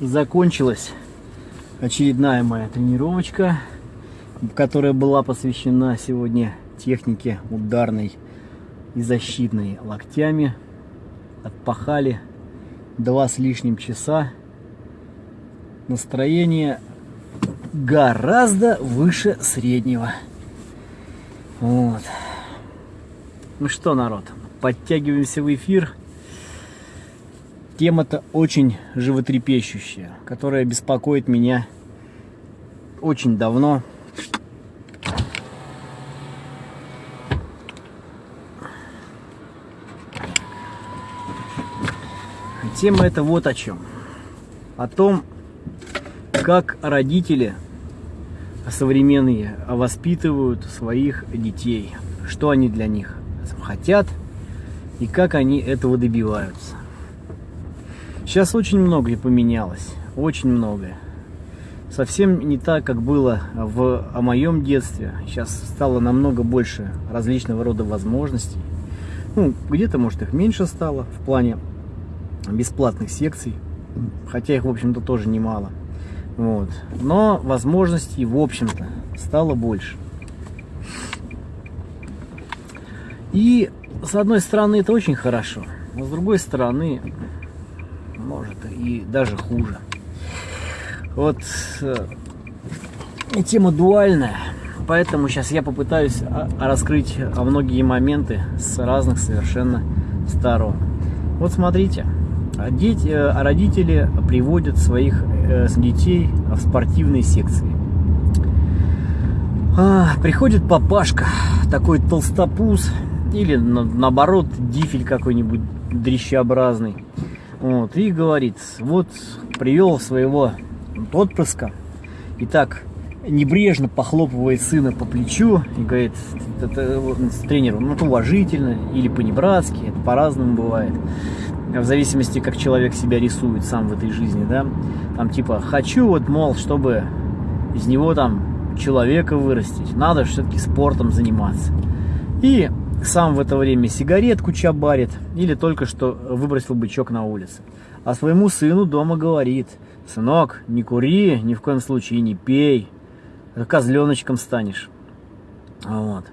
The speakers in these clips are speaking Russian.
закончилась очередная моя тренировочка, которая была посвящена сегодня технике ударной и защитной локтями. Отпахали два с лишним часа. Настроение гораздо выше среднего. Вот. Ну что, народ, подтягиваемся в эфир. Тема-то очень животрепещущая, которая беспокоит меня очень давно. Тема это вот о чем. О том, как родители современные воспитывают своих детей, что они для них хотят и как они этого добиваются. Сейчас очень многое поменялось, очень многое. Совсем не так, как было в о моем детстве. Сейчас стало намного больше различного рода возможностей. Ну, где-то, может, их меньше стало в плане бесплатных секций, хотя их, в общем-то, тоже немало. Вот. Но возможностей, в общем-то, стало больше. И, с одной стороны, это очень хорошо, но с другой стороны, и даже хуже. Вот э, тема дуальная, поэтому сейчас я попытаюсь раскрыть многие моменты с разных совершенно сторон. Вот смотрите, дети, э, родители приводят своих э, детей в спортивные секции. А, приходит папашка, такой толстопуз, или на, наоборот дифель какой-нибудь дрищеобразный, вот, и говорит, вот привел своего отпрыска, и так небрежно похлопывает сына по плечу и говорит это, тренеру, ну, это уважительно или по-небратски, это по-разному бывает. В зависимости, как человек себя рисует сам в этой жизни, да. Там типа, хочу вот, мол, чтобы из него там человека вырастить, надо все-таки спортом заниматься. И сам в это время сигаретку чабарит или только что выбросил бычок на улице. А своему сыну дома говорит, сынок, не кури, ни в коем случае не пей, козленочком станешь. Вот.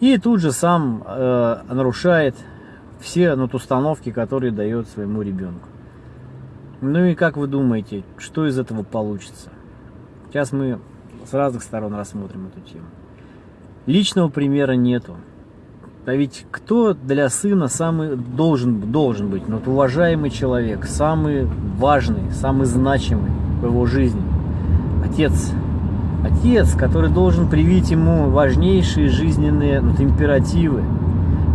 И тут же сам э, нарушает все ну, установки, которые дает своему ребенку. Ну и как вы думаете, что из этого получится? Сейчас мы с разных сторон рассмотрим эту тему. Личного примера нету. А ведь кто для сына самый должен, должен быть, ну, вот уважаемый человек, самый важный, самый значимый в его жизни? Отец. Отец, который должен привить ему важнейшие жизненные вот, императивы,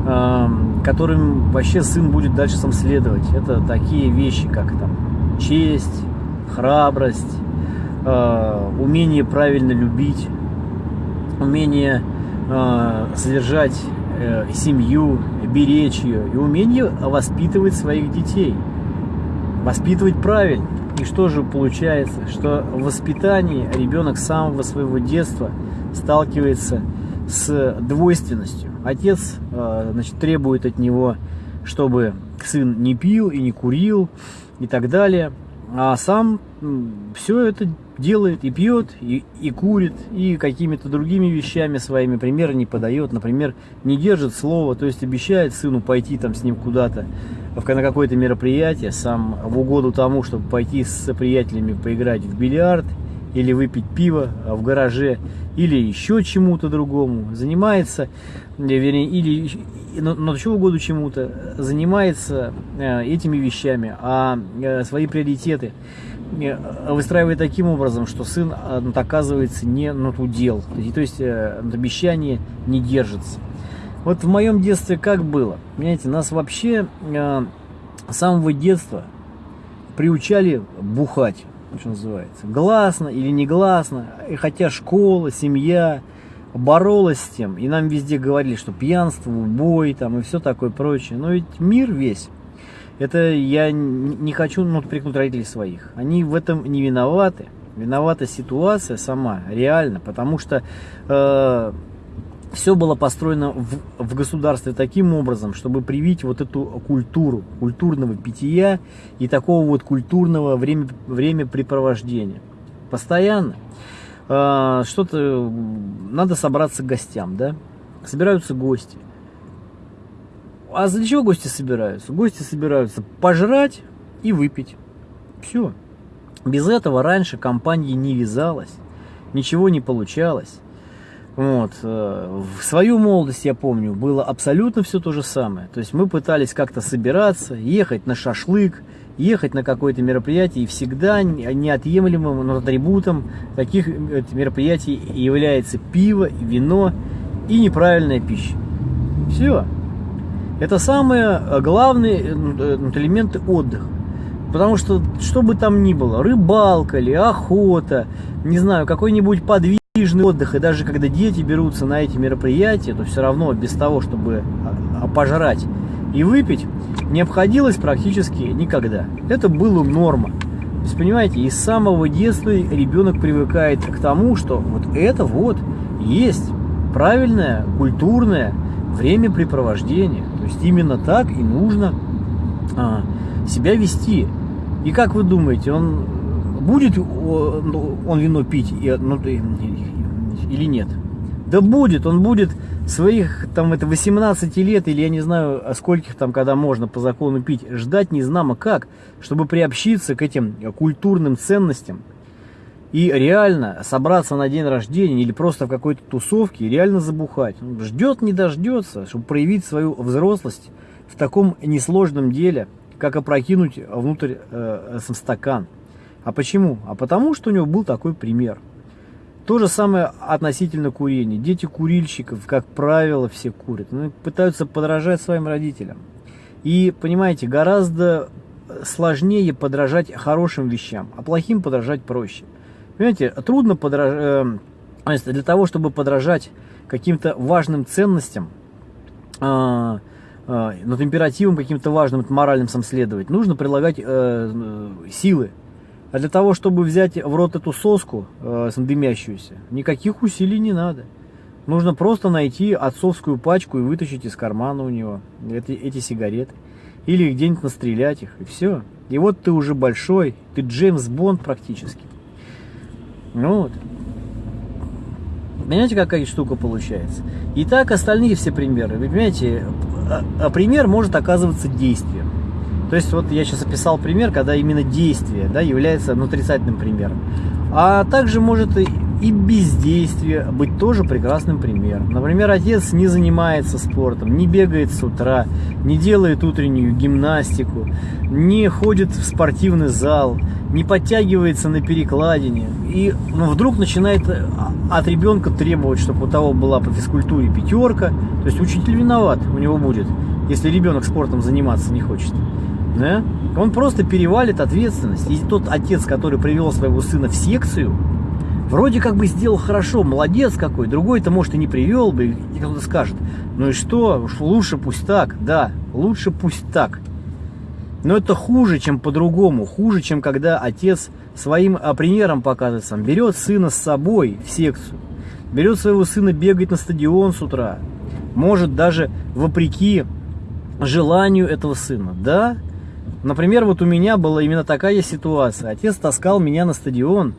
э, которым вообще сын будет дальше сам следовать. Это такие вещи, как там честь, храбрость, э, умение правильно любить, умение э, содержать Э, семью, беречь ее и умение воспитывать своих детей. Воспитывать правильно. И что же получается? Что в воспитании ребенок с самого своего детства сталкивается с двойственностью. Отец э, значит, требует от него, чтобы сын не пил и не курил и так далее. А сам все это делает и пьет, и, и курит, и какими-то другими вещами своими примеры не подает. Например, не держит слова, то есть обещает сыну пойти там с ним куда-то на какое-то мероприятие, сам в угоду тому, чтобы пойти с приятелями поиграть в бильярд или выпить пиво в гараже, или еще чему-то другому. Занимается, вернее, или но чего угоду чему-то, занимается э, этими вещами, а э, свои приоритеты выстраивает таким образом, что сын ну, оказывается не на ту дел, то есть э, обещание не держится. Вот в моем детстве как было? Понимаете, нас вообще э, с самого детства приучали бухать, что называется. Гласно или негласно, хотя школа, семья боролась с тем, и нам везде говорили, что пьянство, убой там и все такое прочее. Но ведь мир весь это я не хочу ну, прикнуть родителей своих. Они в этом не виноваты. Виновата ситуация сама, реально. Потому что э, все было построено в, в государстве таким образом, чтобы привить вот эту культуру, культурного питья и такого вот культурного время, времяпрепровождения. Постоянно. Э, что-то надо собраться к гостям, да? Собираются гости. А для чего гости собираются? Гости собираются пожрать и выпить. Все. Без этого раньше компания не вязалась, ничего не получалось. Вот. Э, в свою молодость, я помню, было абсолютно все то же самое. То есть мы пытались как-то собираться, ехать на шашлык, ехать на какое-то мероприятие, и всегда неотъемлемым атрибутом таких э, мероприятий является пиво, вино и неправильная пища. Все. Это самые э, главные элементы отдыха. Потому что, что бы там ни было, рыбалка ли, охота, не знаю, какой-нибудь Подвижный отдых, и даже когда дети берутся на эти мероприятия, то все равно без того, чтобы а, а, пожрать и выпить, не обходилось практически никогда. Это было норма. То есть, понимаете, из самого детства ребенок привыкает к тому, что вот это вот есть правильное, культурное времяпрепровождение. То есть именно так и нужно а, себя вести. И как вы думаете, он будет ну, он вино пить ну, или нет? Да будет, он будет своих там это 18 лет или я не знаю скольких там, когда можно по закону пить, ждать не знамо как, чтобы приобщиться к этим культурным ценностям и реально собраться на день рождения или просто в какой-то тусовке и реально забухать. Ждет, не дождется, чтобы проявить свою взрослость в таком несложном деле, как опрокинуть внутрь э, сам стакан. А почему? А потому, что у него был такой пример. То же самое относительно курения. Дети курильщиков, как правило, все курят. Ну, пытаются подражать своим родителям. И, понимаете, гораздо сложнее подражать хорошим вещам, а плохим подражать проще. Понимаете, трудно подражать... Э, для того, чтобы подражать каким-то важным ценностям, э, э, над императивом каким-то важным, моральным сам следовать, нужно прилагать э силы, а для того, чтобы взять в рот эту соску э, дымящуюся, никаких усилий не надо. Нужно просто найти отцовскую пачку и вытащить из кармана у него эти, эти сигареты. Или где-нибудь настрелять их, и все. И вот ты уже большой, ты Джеймс Бонд практически. Ну вот. Понимаете, какая штука получается? И так остальные все примеры. Вы понимаете, а, а пример может оказываться действием. То есть вот я сейчас описал пример, когда именно действие да, является ну, отрицательным примером. А также может и, и бездействие быть тоже прекрасным примером. Например, отец не занимается спортом, не бегает с утра, не делает утреннюю гимнастику, не ходит в спортивный зал, не подтягивается на перекладине. И ну, вдруг начинает а, от ребенка требовать, чтобы у того была по физкультуре пятерка. То есть учитель виноват у него будет, если ребенок спортом заниматься не хочет да, он просто перевалит ответственность. И тот отец, который привел своего сына в секцию, вроде как бы сделал хорошо, молодец какой, другой-то, может, и не привел бы, и кто-то скажет, ну и что, уж лучше пусть так, да, лучше пусть так. Но это хуже, чем по-другому, хуже, чем когда отец своим а, примером показывает сам, берет сына с собой в секцию, берет своего сына бегать на стадион с утра, может даже вопреки желанию этого сына, да, Например, вот у меня была именно такая ситуация. Отец таскал меня на стадион,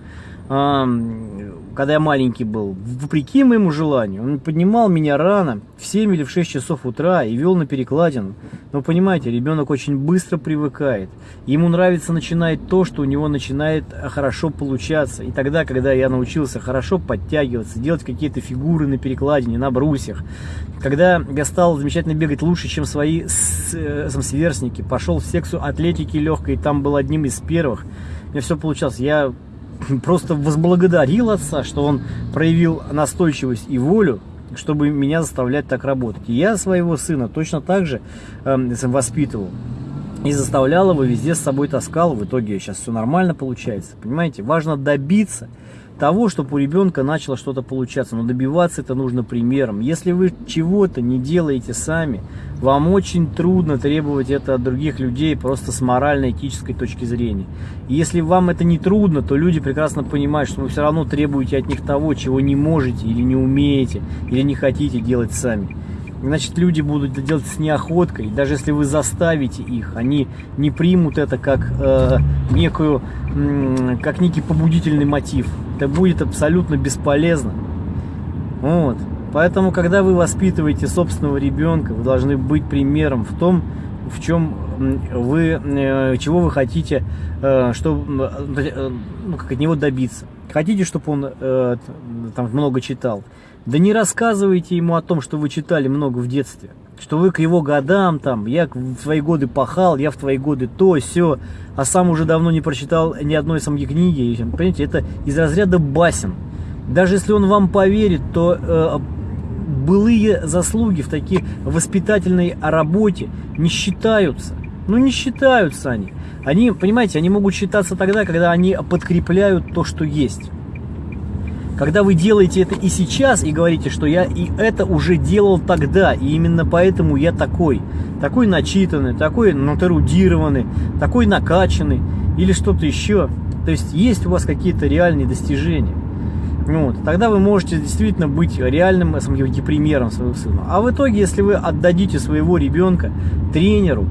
когда я маленький был, вопреки моему желанию. Он поднимал меня рано, в 7 или в 6 часов утра и вел на перекладину. Но понимаете, ребенок очень быстро привыкает. Ему нравится начинать то, что у него начинает хорошо получаться. И тогда, когда я научился хорошо подтягиваться, делать какие-то фигуры на перекладине, на брусьях, когда я стал замечательно бегать лучше, чем свои э, сверстники, пошел в секцию атлетики легкой, там был одним из первых, у меня все получалось. Я просто возблагодарил отца, что он проявил настойчивость и волю, чтобы меня заставлять так работать. Я своего сына точно так же э, воспитывал. И заставлял его, везде с собой таскал. В итоге сейчас все нормально получается. Понимаете, важно добиться того, чтобы у ребенка начало что-то получаться. Но добиваться это нужно примером. Если вы чего-то не делаете сами, вам очень трудно требовать это от других людей просто с морально-этической точки зрения. И если вам это не трудно, то люди прекрасно понимают, что вы все равно требуете от них того, чего не можете или не умеете, или не хотите делать сами значит люди будут это делать с неохоткой. Даже если вы заставите их, они не примут это как э, некую, э, как некий побудительный мотив. Это будет абсолютно бесполезно. Вот. Поэтому, когда вы воспитываете собственного ребенка, вы должны быть примером в том, в чем вы, э, чего вы хотите, э, что, э, ну, как от него добиться. Хотите, чтобы он там много читал? Да не рассказывайте ему о том, что вы читали много в детстве. Что вы к его годам, там, я в твои годы пахал, я в твои годы то, все, а сам уже давно не прочитал ни одной самой книги. Понимаете, это из разряда басен. Даже если он вам поверит, то э, былые заслуги в таких воспитательной работе не считаются. Ну, не считаются они. Они, понимаете, они могут считаться тогда, когда они подкрепляют то, что есть. Когда вы делаете это и сейчас, и говорите, что я и это уже делал тогда, и именно поэтому я такой, такой начитанный, такой натерудированный, такой накачанный, или что-то еще. То есть есть у вас какие-то реальные достижения. Вот, тогда вы можете действительно быть реальным примером своего сына. А в итоге, если вы отдадите своего ребенка тренеру,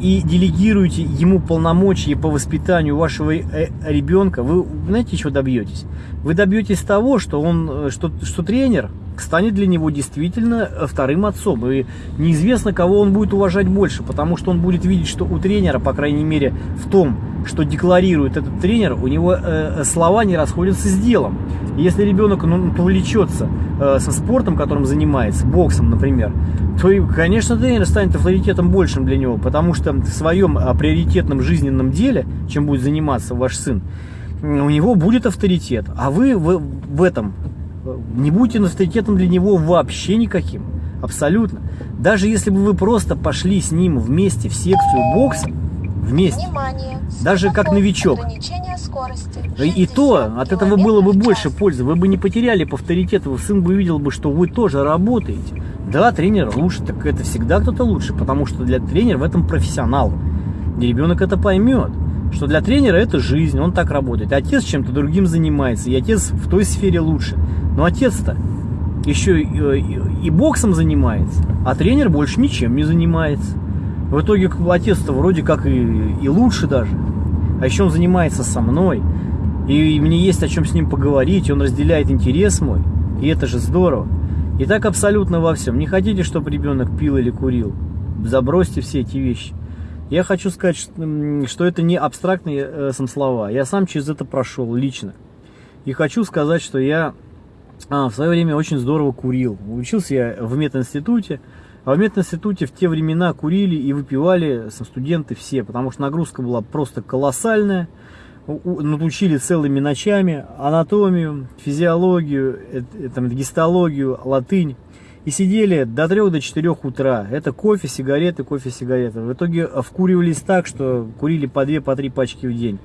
и делегируете ему полномочия по воспитанию вашего э, ребенка, вы знаете, чего добьетесь? Вы добьетесь того, что он, э, что, что тренер станет для него действительно э, вторым отцом. И неизвестно, кого он будет уважать больше, потому что он будет видеть, что у тренера, по крайней мере, в том, что декларирует этот тренер, у него э, слова не расходятся с делом. Если ребенок ну, повлечется э, со спортом, которым занимается, боксом, например, то, конечно, тренер станет авторитетом большим для него, потому что в своем а, приоритетном жизненном деле, чем будет заниматься ваш сын, у него будет авторитет, а вы в, в этом э, не будете авторитетом для него вообще никаким, абсолютно. Даже если бы вы просто пошли с ним вместе в секцию бокса, вместе, Внимание, даже как новичок, и то от этого было бы больше пользы, вы бы не потеряли по авторитету, сын бы увидел бы, что вы тоже работаете, да, тренер лучше, так это всегда кто-то лучше, потому что для тренера в этом профессионал. И ребенок это поймет, что для тренера это жизнь, он так работает. Отец чем-то другим занимается, и отец в той сфере лучше. Но отец-то еще и, и, боксом занимается, а тренер больше ничем не занимается. В итоге отец-то вроде как и, и лучше даже. А еще он занимается со мной. И мне есть о чем с ним поговорить, он разделяет интерес мой. И это же здорово. И так абсолютно во всем. Не хотите, чтобы ребенок пил или курил? Забросьте все эти вещи. Я хочу сказать, что это не абстрактные э, сам слова. Я сам через это прошел лично. И хочу сказать, что я а, в свое время очень здорово курил. Учился я в мединституте. А в мединституте в те времена курили и выпивали студенты все, потому что нагрузка была просто колоссальная учили целыми ночами анатомию, физиологию, там, гистологию, латынь. И сидели до 3 до 4 утра. Это кофе, сигареты, кофе, сигареты. В итоге вкуривались так, что курили по 2, по 3 пачки в день.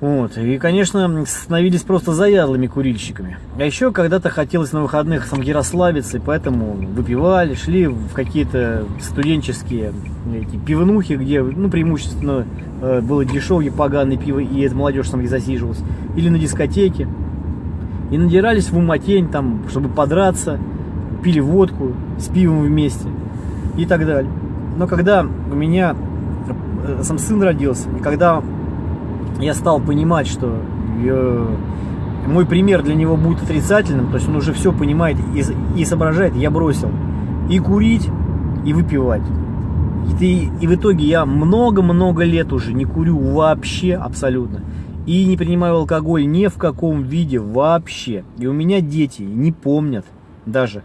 Вот. И, конечно, становились просто заядлыми курильщиками. А еще когда-то хотелось на выходных самки расслабиться, и поэтому выпивали, шли в какие-то студенческие эти, пивнухи, где, ну, преимущественно э, было дешевое поганое пиво, и эта молодежь там засиживалась. Или на дискотеке. И надирались в уматень, там, чтобы подраться, пили водку с пивом вместе и так далее. Но когда у меня э, сам сын родился, и когда я стал понимать, что я, мой пример для него будет отрицательным, то есть он уже все понимает и, и соображает, я бросил и курить, и выпивать. И, и в итоге я много-много лет уже не курю вообще абсолютно. И не принимаю алкоголь ни в каком виде вообще. И у меня дети не помнят даже,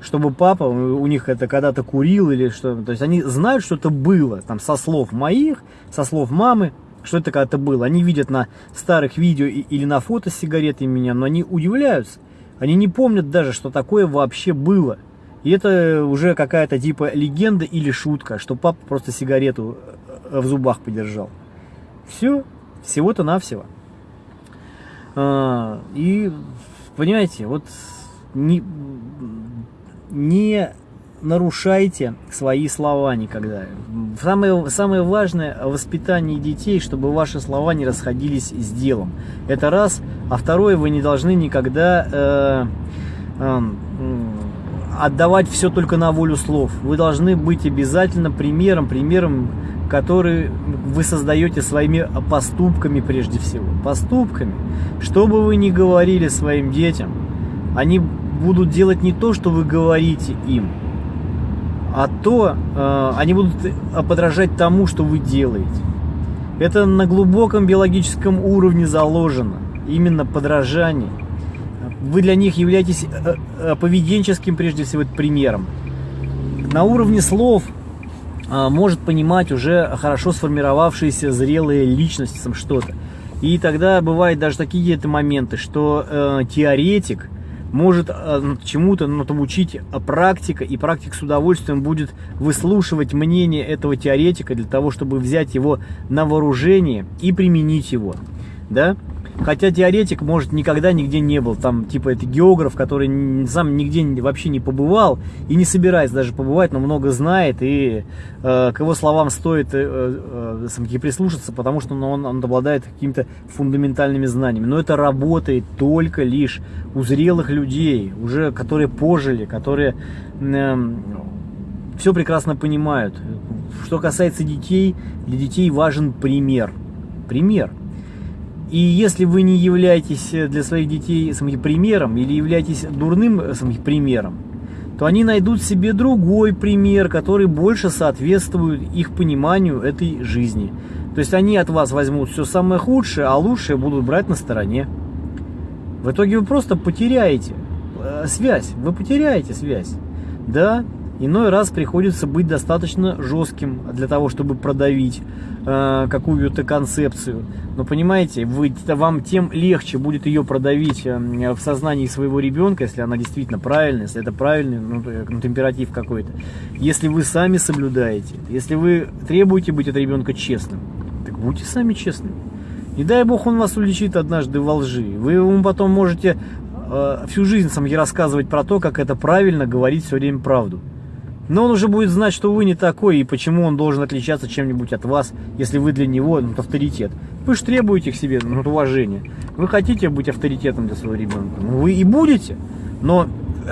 чтобы папа у них это когда-то курил или что. То есть они знают, что это было, там, со слов моих, со слов мамы, что это когда-то было. Они видят на старых видео или на фото с сигаретой меня, но они удивляются. Они не помнят даже, что такое вообще было. И это уже какая-то типа легенда или шутка, что папа просто сигарету э, в зубах подержал. Все, всего-то навсего. А, и, понимаете, вот не, не нарушайте свои слова никогда. Самое, самое важное в воспитании детей, чтобы ваши слова не расходились с делом. Это раз. А второе, вы не должны никогда э, э, отдавать все только на волю слов. Вы должны быть обязательно примером, примером, который вы создаете своими поступками прежде всего. Поступками. Что бы вы ни говорили своим детям, они будут делать не то, что вы говорите им, а то э, они будут подражать тому, что вы делаете. Это на глубоком биологическом уровне заложено. Именно подражание. Вы для них являетесь э, э, поведенческим, прежде всего, примером. На уровне слов э, может понимать уже хорошо сформировавшиеся зрелые личности что-то. И тогда бывают даже такие это моменты, что э, теоретик – может чему-то ну, там учить практика, и практик с удовольствием будет выслушивать мнение этого теоретика для того, чтобы взять его на вооружение и применить его. Да? Хотя теоретик, может, никогда нигде не был. Там, типа, это географ, который сам нигде вообще не побывал и не собирается даже побывать, но много знает. И э, к его словам стоит э, э, прислушаться, потому что ну, он, он обладает какими-то фундаментальными знаниями. Но это работает только лишь у зрелых людей, уже которые пожили, которые э, все прекрасно понимают. Что касается детей, для детей важен пример. Пример – и если вы не являетесь э, для своих детей самим примером или являетесь дурным э, самим примером, то они найдут себе другой пример, который больше соответствует их пониманию этой жизни. То есть они от вас возьмут все самое худшее, а лучшее будут брать на стороне. В итоге вы просто потеряете э, связь, вы потеряете связь. Да, Иной раз приходится быть достаточно жестким для того, чтобы продавить э, какую-то концепцию. Но понимаете, вы, вам тем легче будет ее продавить э, в сознании своего ребенка, если она действительно правильная, если это правильный ну, ну, температив какой-то. Если вы сами соблюдаете, если вы требуете быть от ребенка честным, так будьте сами честными. Не дай бог он вас уличит однажды во лжи. Вы ему потом можете э, всю жизнь сам рассказывать про то, как это правильно говорить все время правду. Но он уже будет знать, что вы не такой, и почему он должен отличаться чем-нибудь от вас, если вы для него ну, авторитет. Вы же требуете к себе ну, уважения. Вы хотите быть авторитетом для своего ребенка. Ну, вы и будете, но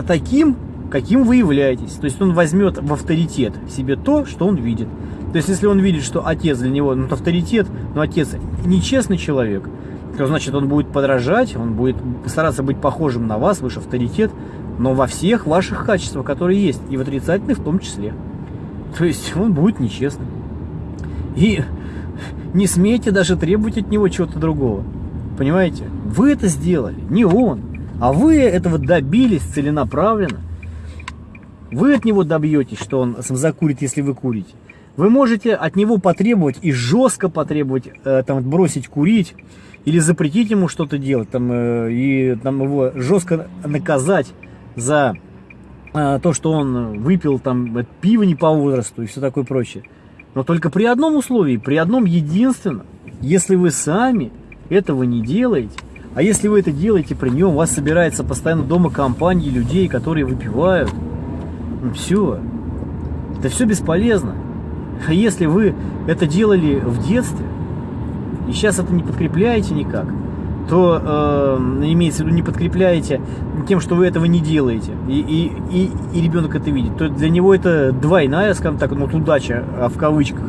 таким, каким вы являетесь. То есть он возьмет в авторитет себе то, что он видит. То есть если он видит, что отец для него ну, авторитет, но отец нечестный человек, то значит он будет подражать, он будет стараться быть похожим на вас, ваш авторитет, но во всех ваших качествах, которые есть, и в отрицательных в том числе. То есть он будет нечестным. И не смейте даже требовать от него чего-то другого. Понимаете? Вы это сделали, не он. А вы этого добились целенаправленно. Вы от него добьетесь, что он закурит, если вы курите. Вы можете от него потребовать и жестко потребовать, э, там, бросить курить, или запретить ему что-то делать, там, э, и там, его жестко наказать за э, то, что он выпил там пиво не по возрасту и все такое прочее. Но только при одном условии, при одном единственном, если вы сами этого не делаете, а если вы это делаете при нем, у вас собирается постоянно дома компании людей, которые выпивают, ну все, это все бесполезно. А если вы это делали в детстве, и сейчас это не подкрепляете никак, то э, имеется в виду не подкрепляете тем, что вы этого не делаете, и, и, и, и ребенок это видит, то для него это двойная, скажем так, ну, удача а, в кавычках,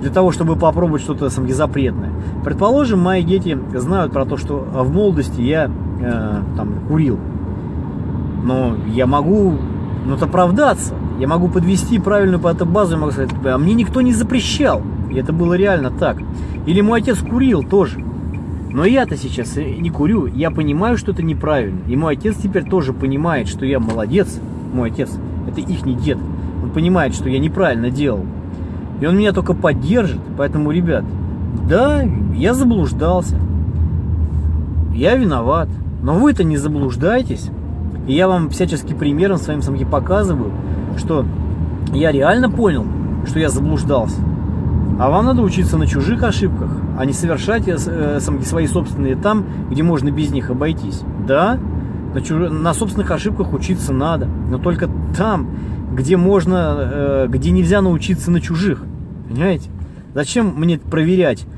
для того, чтобы попробовать что-то сам запретное. Предположим, мои дети знают про то, что в молодости я э, там курил, но я могу ну, оправдаться, я могу подвести правильную по этой базу, я могу сказать, а мне никто не запрещал, и это было реально так. Или мой отец курил тоже. Но я-то сейчас не курю, я понимаю, что это неправильно. И мой отец теперь тоже понимает, что я молодец. Мой отец, это их не дед. Он понимает, что я неправильно делал. И он меня только поддержит. Поэтому, ребят, да, я заблуждался. Я виноват. Но вы-то не заблуждайтесь. И я вам всячески примером своим самки показываю, что я реально понял, что я заблуждался. А вам надо учиться на чужих ошибках, а не совершать э, свои собственные там, где можно без них обойтись. Да, на, чуж... на собственных ошибках учиться надо, но только там, где можно, э, где нельзя научиться на чужих. Понимаете? Зачем мне проверять, э,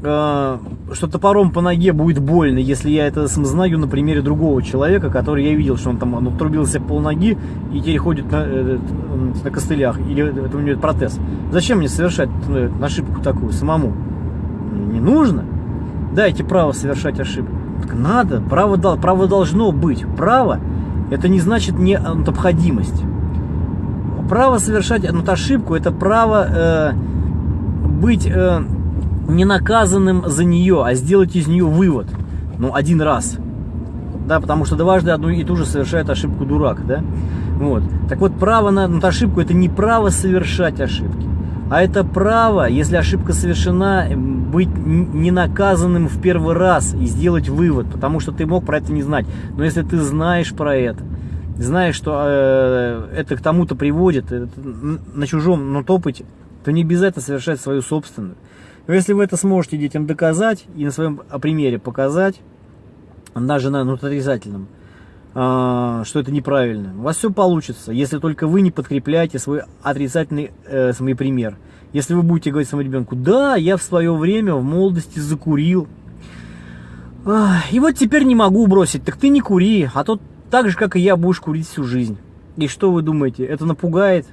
что топором по ноге будет больно, если я это знаю на примере другого человека, который я видел, что он там он отрубился пол ноги и теперь ходит на, э, на костылях, или это у него протез. Зачем мне совершать э, ошибку такую самому? Не нужно. Дайте право совершать ошибку. Так надо, право, право должно быть. Право это не значит необходимость. Право совершать ну, ошибку это право э, быть э, не наказанным за нее, а сделать из нее вывод. Ну, один раз. Да, потому что дважды одну и ту же совершает ошибку дурак, да? Вот. Так вот, право на, на ошибку это не право совершать ошибки, а это право, если ошибка совершена, быть не наказанным в первый раз и сделать вывод, потому что ты мог про это не знать. Но если ты знаешь про это, знаешь, что э, это к тому-то приводит, это, на чужом но опыте, то не этого совершать свою собственную. Но если вы это сможете детям доказать и на своем примере показать, даже на ну, отрицательном, э, что это неправильно, у вас все получится, если только вы не подкрепляете свой отрицательный э, свой пример. Если вы будете говорить своему ребенку, да, я в свое время в молодости закурил, и вот теперь не могу бросить, так ты не кури, а то так же, как и я, будешь курить всю жизнь. И что вы думаете, это напугает?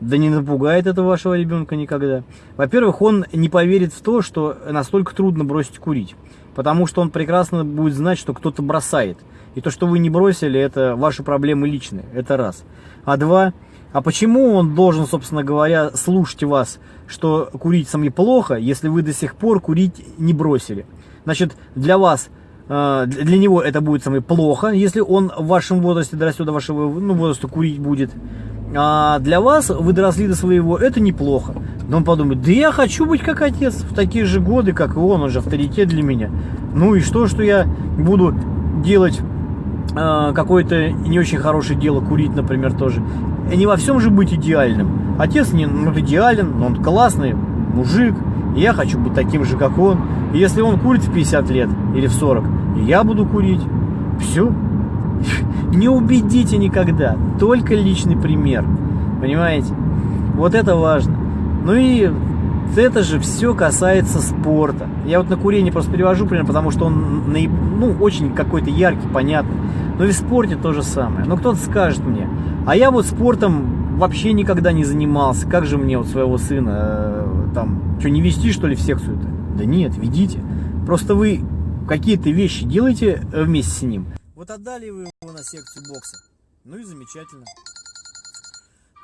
Да не напугает это вашего ребенка никогда. Во-первых, он не поверит в то, что настолько трудно бросить курить. Потому что он прекрасно будет знать, что кто-то бросает. И то, что вы не бросили, это ваши проблемы личные. Это раз. А два, а почему он должен, собственно говоря, слушать вас, что курить сами плохо, если вы до сих пор курить не бросили? Значит, для вас э, для него это будет самое плохо, если он в вашем возрасте, дорастет до вашего ну, возраста, курить будет. А для вас, вы доросли до своего, это неплохо. Но он подумает, да я хочу быть как отец в такие же годы, как и он, он же авторитет для меня. Ну и что, что я буду делать э, какое-то не очень хорошее дело, курить, например, тоже. И не во всем же быть идеальным. Отец не ну, идеален, но он классный мужик, и я хочу быть таким же, как он. И если он курит в 50 лет или в 40, и я буду курить, все, не убедите никогда, только личный пример. Понимаете? Вот это важно. Ну и это же все касается спорта. Я вот на курение просто перевожу пример, потому что он ну, очень какой-то яркий, понятный. Но и в спорте то же самое. Но кто-то скажет мне, а я вот спортом вообще никогда не занимался. Как же мне вот своего сына э, там, что не вести что ли в секцию-то? Да нет, ведите. Просто вы какие-то вещи делаете э, вместе с ним. Вот отдали вы его на секцию бокса. Ну и замечательно.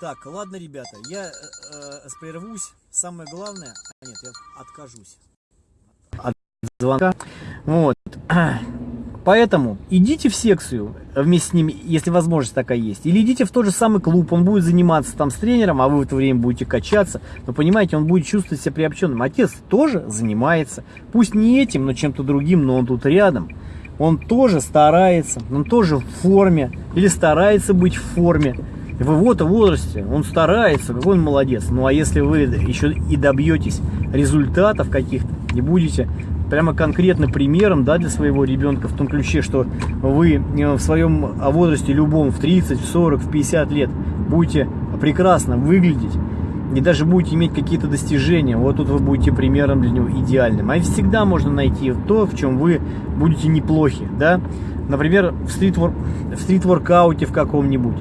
Так, ладно, ребята, я э, э, прервусь. Самое главное... А нет, я откажусь от звонка. Вот. Поэтому идите в секцию вместе с ними, если возможность такая есть. Или идите в тот же самый клуб, он будет заниматься там с тренером, а вы в это время будете качаться. Но понимаете, он будет чувствовать себя приобщенным. Отец тоже занимается. Пусть не этим, но чем-то другим, но он тут рядом. Он тоже старается, он тоже в форме. Или старается быть в форме. В его-то возрасте он старается, какой он молодец. Ну а если вы еще и добьетесь результатов каких-то, не будете прямо конкретно примером да, для своего ребенка в том ключе, что вы э, в своем возрасте любом, в 30, в 40, в 50 лет будете прекрасно выглядеть и даже будете иметь какие-то достижения, вот тут вы будете примером для него идеальным. А всегда можно найти то, в чем вы будете неплохи, да? Например, в стрит-воркауте в каком-нибудь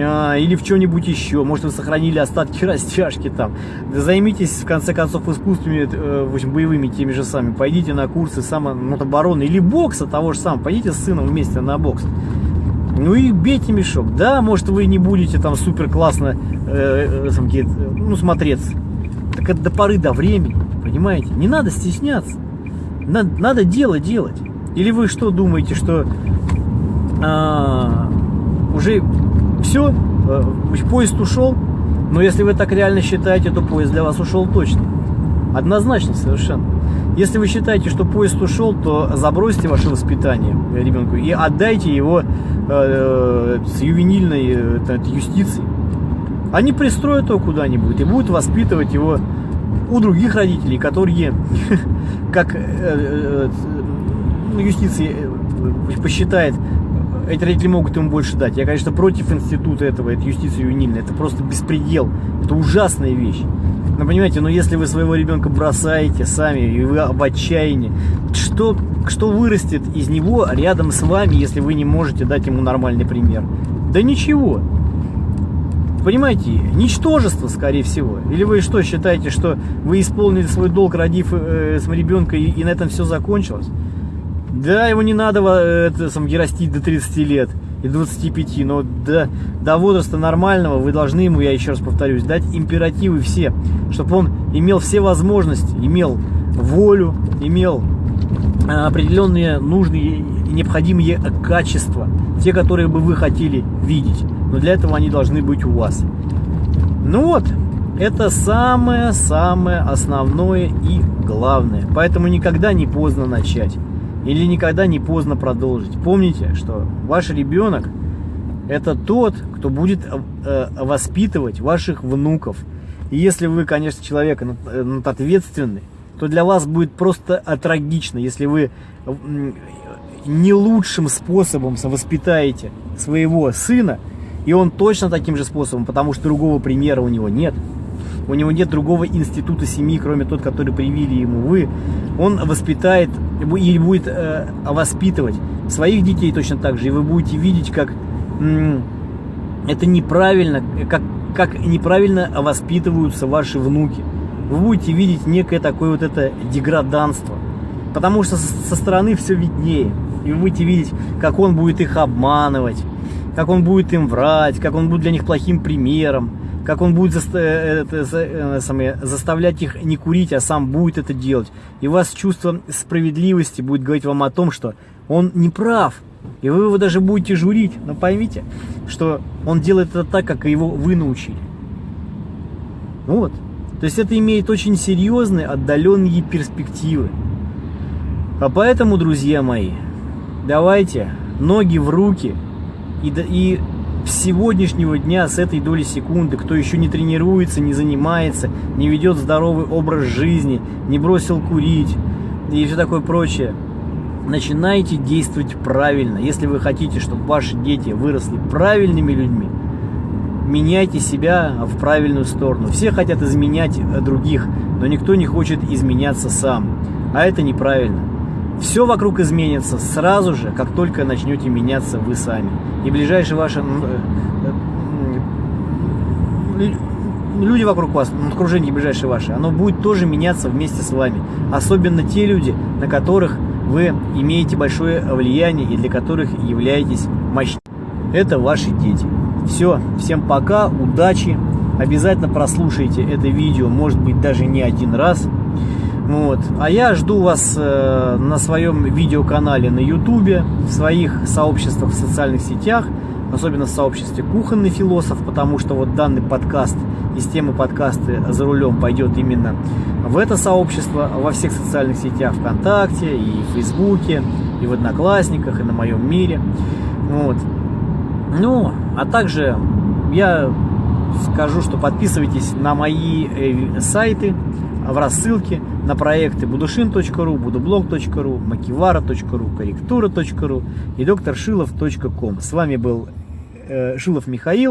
а, или в чем-нибудь еще. Может, вы сохранили остатки растяжки там. Займитесь, в конце концов, искусствами, э, в общем, боевыми теми же самыми. Пойдите на курсы самообороны или бокса того же самого. Пойдите с сыном вместе на бокс. Ну и бейте мешок. Да, может, вы не будете там супер классно э, э, ну, смотреться. Так это до поры до времени, понимаете? Не надо стесняться. Надо, надо дело делать. Или вы что думаете, что а, уже все, э, поезд ушел, но если вы так реально считаете, то поезд для вас ушел точно. Однозначно совершенно. Если вы считаете, что поезд ушел, то забросьте ваше воспитание ребенку и отдайте его э, с ювенильной э, юстицией. Они пристроят его куда-нибудь и будут воспитывать его у других родителей, которые, как э, э, ну, юстиция посчитает, эти родители могут ему больше дать. Я, конечно, против института этого, это юстиция юнильная. Это просто беспредел. Это ужасная вещь. Но понимаете, но если вы своего ребенка бросаете сами, и вы в отчаянии, что, что вырастет из него рядом с вами, если вы не можете дать ему нормальный пример? Да ничего. Понимаете, ничтожество, скорее всего. Или вы что, считаете, что вы исполнили свой долг, родив э, ребенка, и, и на этом все закончилось? Да, его не надо э, это, сам, растить до 30 лет и 25, но до, до возраста нормального вы должны ему, я еще раз повторюсь, дать императивы все, чтобы он имел все возможности, имел волю, имел э, определенные нужные и необходимые качества, те, которые бы вы хотели видеть. Но для этого они должны быть у вас. Ну вот, это самое-самое основное и главное. Поэтому никогда не поздно начать. Или никогда не поздно продолжить. Помните, что ваш ребенок это тот, кто будет э, воспитывать ваших внуков. И если вы, конечно, человек э, ответственный, то для вас будет просто трагично, если вы не лучшим способом воспитаете своего сына, и он точно таким же способом, потому что другого примера у него нет. У него нет другого института семьи, кроме тот, который привили ему вы. Он воспитает или будет э, воспитывать своих детей точно так же. И вы будете видеть, как это неправильно, как, как неправильно воспитываются ваши внуки. Вы будете видеть некое такое вот это деграданство. Потому что со стороны все виднее. И вы будете видеть, как он будет их обманывать как он будет им врать, как он будет для них плохим примером, как он будет э, э, самое, заставлять их не курить, а сам будет это делать. И у вас чувство справедливости будет говорить вам о том, что он не прав. И вы его даже будете журить. Но поймите, что он делает это так, как его вы научили. Вот. То есть это имеет очень серьезные отдаленные перспективы. А поэтому, друзья мои, давайте ноги в руки – и, и сегодняшнего дня, с этой доли секунды, кто еще не тренируется, не занимается, не ведет здоровый образ жизни, не бросил курить и все такое прочее, начинайте действовать правильно. Если вы хотите, чтобы ваши дети выросли правильными людьми, меняйте себя в правильную сторону. Все хотят изменять других, но никто не хочет изменяться сам. А это неправильно. Все вокруг изменится сразу же, как только начнете меняться вы сами. И ближайшие ваши э, э, люди вокруг вас, окружение ближайшее ваше, оно будет тоже меняться вместе с вами. Особенно те люди, на которых вы имеете большое влияние и для которых являетесь мощным. Это ваши дети. Все, всем пока, удачи. Обязательно прослушайте это видео, может быть даже не один раз. Вот. А я жду вас э, на своем видеоканале на ютубе, в своих сообществах в социальных сетях, особенно в сообществе «Кухонный философ», потому что вот данный подкаст из темы подкасты «За рулем» пойдет именно в это сообщество, во всех социальных сетях ВКонтакте, и в Фейсбуке, и в Одноклассниках, и на моем мире. Вот. Ну, а также я скажу, что подписывайтесь на мои э, сайты в рассылке на проекты будушин.ру, будублог.ру, макивара.ру, корректура.ру и докторшилов.ком. С вами был э, Шилов Михаил.